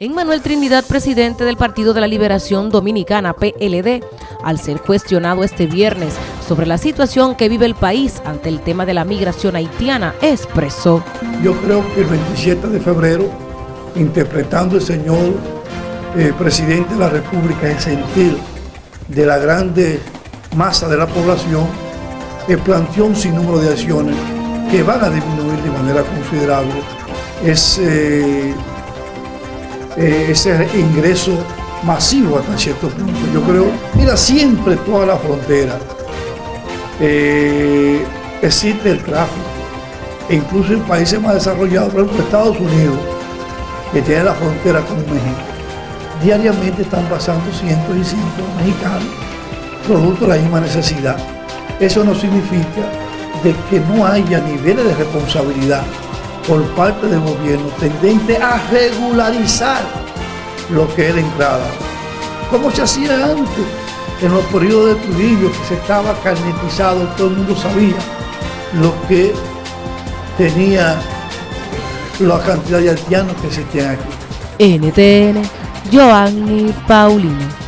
En Manuel Trinidad, presidente del Partido de la Liberación Dominicana, PLD, al ser cuestionado este viernes sobre la situación que vive el país ante el tema de la migración haitiana, expresó. Yo creo que el 27 de febrero, interpretando el señor eh, presidente de la República el sentir de la grande masa de la población, que planteó un sinnúmero de acciones que van a disminuir de manera considerable ese eh, ese ingreso masivo hasta cierto punto. Yo creo, mira, siempre toda la frontera eh, existe el tráfico. E incluso en países más desarrollados, por ejemplo Estados Unidos, que tiene la frontera con México, diariamente están pasando cientos y cientos mexicanos, producto de la misma necesidad. Eso no significa de que no haya niveles de responsabilidad por parte del gobierno tendente a regularizar lo que es la entrada. Como se hacía antes, en los periodos de Trujillo, que se estaba carnetizado, todo el mundo sabía lo que tenía la cantidad de haitianos que existían aquí. NTN, Joanny Paulino.